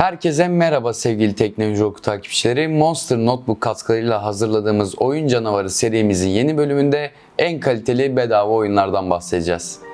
Herkese merhaba sevgili Teknoloji Oku takipçileri. Monster Notebook katkılarıyla hazırladığımız Oyun Canavarı serimizin yeni bölümünde en kaliteli bedava oyunlardan bahsedeceğiz.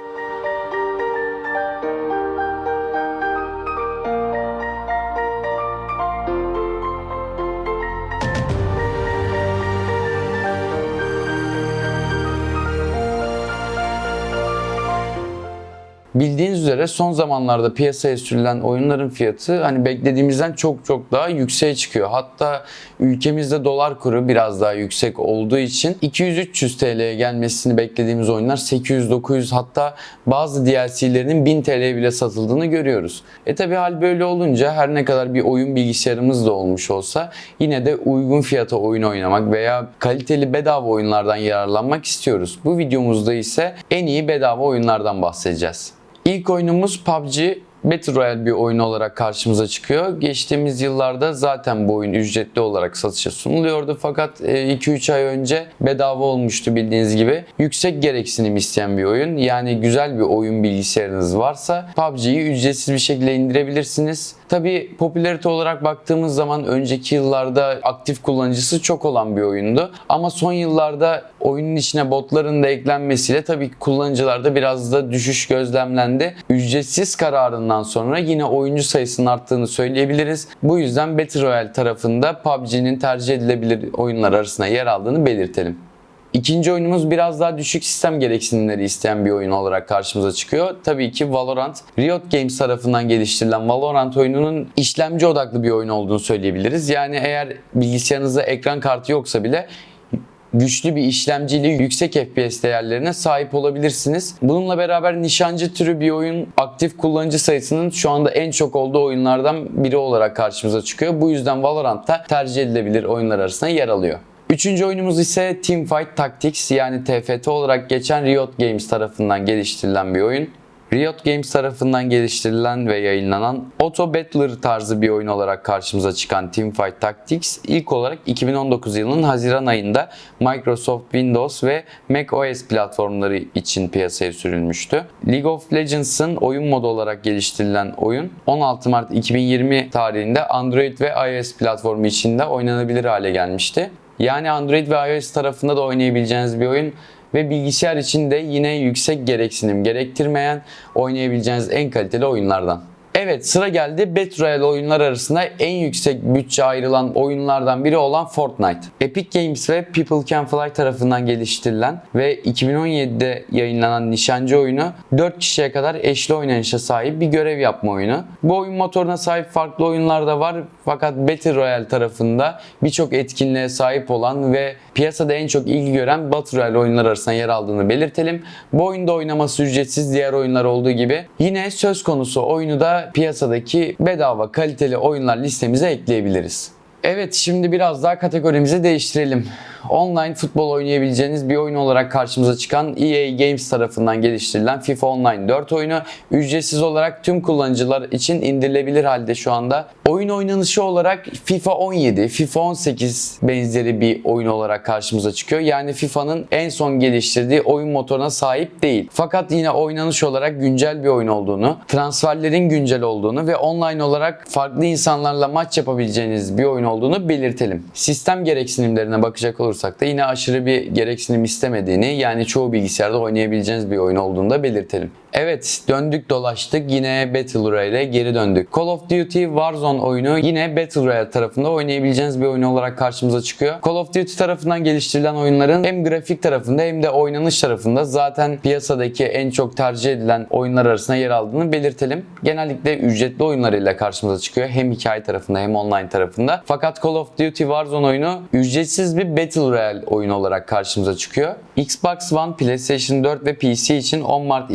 Bildiğiniz üzere son zamanlarda piyasaya sürülen oyunların fiyatı hani beklediğimizden çok çok daha yükseğe çıkıyor. Hatta ülkemizde dolar kuru biraz daha yüksek olduğu için 200-300 TL'ye gelmesini beklediğimiz oyunlar 800-900 hatta bazı DLC'lerinin 1000 TL'ye bile satıldığını görüyoruz. E tabi hal böyle olunca her ne kadar bir oyun bilgisayarımız da olmuş olsa yine de uygun fiyata oyun oynamak veya kaliteli bedava oyunlardan yararlanmak istiyoruz. Bu videomuzda ise en iyi bedava oyunlardan bahsedeceğiz. İlk oyunumuz PUBG Battle Royale bir oyun olarak karşımıza çıkıyor. Geçtiğimiz yıllarda zaten bu oyun ücretli olarak satışa sunuluyordu fakat 2-3 ay önce bedava olmuştu bildiğiniz gibi. Yüksek gereksinim isteyen bir oyun. Yani güzel bir oyun bilgisayarınız varsa PUBG'yi ücretsiz bir şekilde indirebilirsiniz. Tabi popülarite olarak baktığımız zaman önceki yıllarda aktif kullanıcısı çok olan bir oyundu. Ama son yıllarda oyunun içine botların da eklenmesiyle tabii kullanıcılarda biraz da düşüş gözlemlendi. Ücretsiz kararından sonra yine oyuncu sayısının arttığını söyleyebiliriz. Bu yüzden Battle Royale tarafında PUBG'nin tercih edilebilir oyunlar arasında yer aldığını belirtelim. İkinci oyunumuz biraz daha düşük sistem gereksinimleri isteyen bir oyun olarak karşımıza çıkıyor. Tabii ki Valorant. Riot Games tarafından geliştirilen Valorant oyununun işlemci odaklı bir oyun olduğunu söyleyebiliriz. Yani eğer bilgisayarınızda ekran kartı yoksa bile güçlü bir işlemciyle yüksek FPS değerlerine sahip olabilirsiniz. Bununla beraber nişancı türü bir oyun aktif kullanıcı sayısının şu anda en çok olduğu oyunlardan biri olarak karşımıza çıkıyor. Bu yüzden Valorant da tercih edilebilir oyunlar arasında yer alıyor. Üçüncü oyunumuz ise Teamfight Tactics yani TFT olarak geçen Riot Games tarafından geliştirilen bir oyun. Riot Games tarafından geliştirilen ve yayınlanan Auto Battler tarzı bir oyun olarak karşımıza çıkan Teamfight Tactics ilk olarak 2019 yılının Haziran ayında Microsoft Windows ve Mac OS platformları için piyasaya sürülmüştü. League of Legends'ın oyun modu olarak geliştirilen oyun 16 Mart 2020 tarihinde Android ve iOS platformu içinde oynanabilir hale gelmişti. Yani Android ve iOS tarafında da oynayabileceğiniz bir oyun ve bilgisayar için de yine yüksek gereksinim gerektirmeyen oynayabileceğiniz en kaliteli oyunlardan. Evet sıra geldi Battle Royale oyunlar arasında en yüksek bütçe ayrılan oyunlardan biri olan Fortnite. Epic Games ve People Can Fly tarafından geliştirilen ve 2017'de yayınlanan nişancı oyunu 4 kişiye kadar eşli oynanışa sahip bir görev yapma oyunu. Bu oyun motoruna sahip farklı oyunlar da var fakat Battle Royale tarafında birçok etkinliğe sahip olan ve piyasada en çok ilgi gören Battle Royale oyunlar arasında yer aldığını belirtelim. Bu oyunda oynaması ücretsiz diğer oyunlar olduğu gibi. Yine söz konusu oyunu da piyasadaki bedava kaliteli oyunlar listemize ekleyebiliriz. Evet şimdi biraz daha kategorimizi değiştirelim. Online futbol oynayabileceğiniz bir oyun olarak karşımıza çıkan EA Games tarafından geliştirilen FIFA Online 4 oyunu ücretsiz olarak tüm kullanıcılar için indirilebilir halde şu anda. Oyun oynanışı olarak FIFA 17, FIFA 18 benzeri bir oyun olarak karşımıza çıkıyor. Yani FIFA'nın en son geliştirdiği oyun motoruna sahip değil. Fakat yine oynanış olarak güncel bir oyun olduğunu, transferlerin güncel olduğunu ve online olarak farklı insanlarla maç yapabileceğiniz bir oyun olduğunu belirtelim. Sistem gereksinimlerine bakacak olursak da yine aşırı bir gereksinim istemediğini yani çoğu bilgisayarda oynayabileceğiniz bir oyun olduğunu da belirtelim. Evet döndük dolaştık yine Battle Royale'e geri döndük. Call of Duty Warzone oyunu yine Battle Royale tarafında oynayabileceğiniz bir oyun olarak karşımıza çıkıyor. Call of Duty tarafından geliştirilen oyunların hem grafik tarafında hem de oynanış tarafında zaten piyasadaki en çok tercih edilen oyunlar arasında yer aldığını belirtelim. Genellikle ücretli oyunlarıyla karşımıza çıkıyor. Hem hikaye tarafında hem online tarafında. Fakat Call of Duty Warzone oyunu ücretsiz bir Battle Royale oyunu olarak karşımıza çıkıyor. Xbox One, PlayStation 4 ve PC için 10 Mart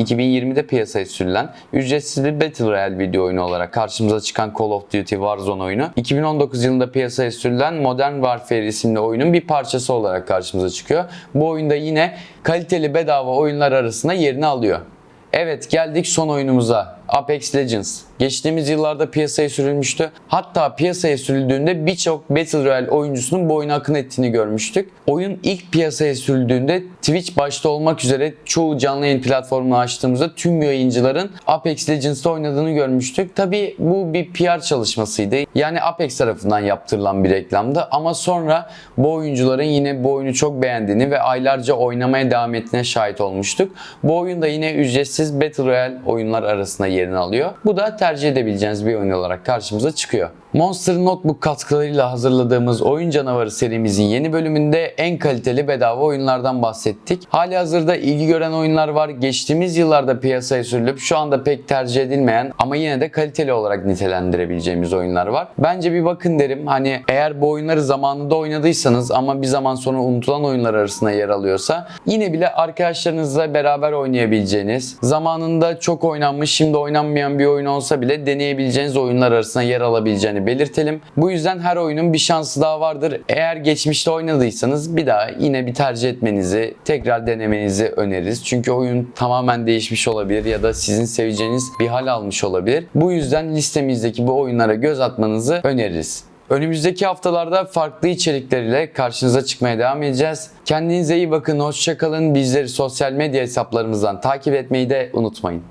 2020'de piyasaya sürülen ücretsiz bir Battle Royale video oyunu olarak karşımıza çıkan Call of Duty Warzone oyunu 2019 yılında piyasaya sürülen Modern Warfare isimli oyunun bir parçası olarak karşımıza çıkıyor. Bu oyunda yine kaliteli bedava oyunlar arasında yerini alıyor. Evet geldik son oyunumuza. Apex Legends. Geçtiğimiz yıllarda piyasaya sürülmüştü. Hatta piyasaya sürüldüğünde birçok Battle Royale oyuncusunun bu akın ettiğini görmüştük. Oyun ilk piyasaya sürüldüğünde Twitch başta olmak üzere çoğu canlı yayın platformunu açtığımızda tüm yayıncıların Apex Legends'ta oynadığını görmüştük. Tabi bu bir PR çalışmasıydı. Yani Apex tarafından yaptırılan bir reklamdı ama sonra bu oyuncuların yine bu oyunu çok beğendiğini ve aylarca oynamaya devam ettiğine şahit olmuştuk. Bu oyun da yine ücretsiz Battle Royale oyunlar arasında yerini alıyor. Bu da tercih edebileceğiniz bir oyun olarak karşımıza çıkıyor. Monster Notebook katkılarıyla hazırladığımız Oyun Canavarı serimizin yeni bölümünde en kaliteli bedava oyunlardan bahsettik. Hali hazırda ilgi gören oyunlar var. Geçtiğimiz yıllarda piyasaya sürülüp şu anda pek tercih edilmeyen ama yine de kaliteli olarak nitelendirebileceğimiz oyunlar var. Bence bir bakın derim. Hani eğer bu oyunları zamanında oynadıysanız ama bir zaman sonra unutulan oyunlar arasında yer alıyorsa yine bile arkadaşlarınızla beraber oynayabileceğiniz, zamanında çok oynanmış şimdi oynanmayan bir oyun olsa bile deneyebileceğiniz oyunlar arasında yer alabileceğini belirtelim. Bu yüzden her oyunun bir şansı daha vardır. Eğer geçmişte oynadıysanız bir daha yine bir tercih etmenizi, tekrar denemenizi öneririz. Çünkü oyun tamamen değişmiş olabilir ya da sizin seveceğiniz bir hal almış olabilir. Bu yüzden listemizdeki bu oyunlara göz atmanızı öneririz. Önümüzdeki haftalarda farklı içerikleriyle karşınıza çıkmaya devam edeceğiz. Kendinize iyi bakın, hoşçakalın. Bizleri sosyal medya hesaplarımızdan takip etmeyi de unutmayın.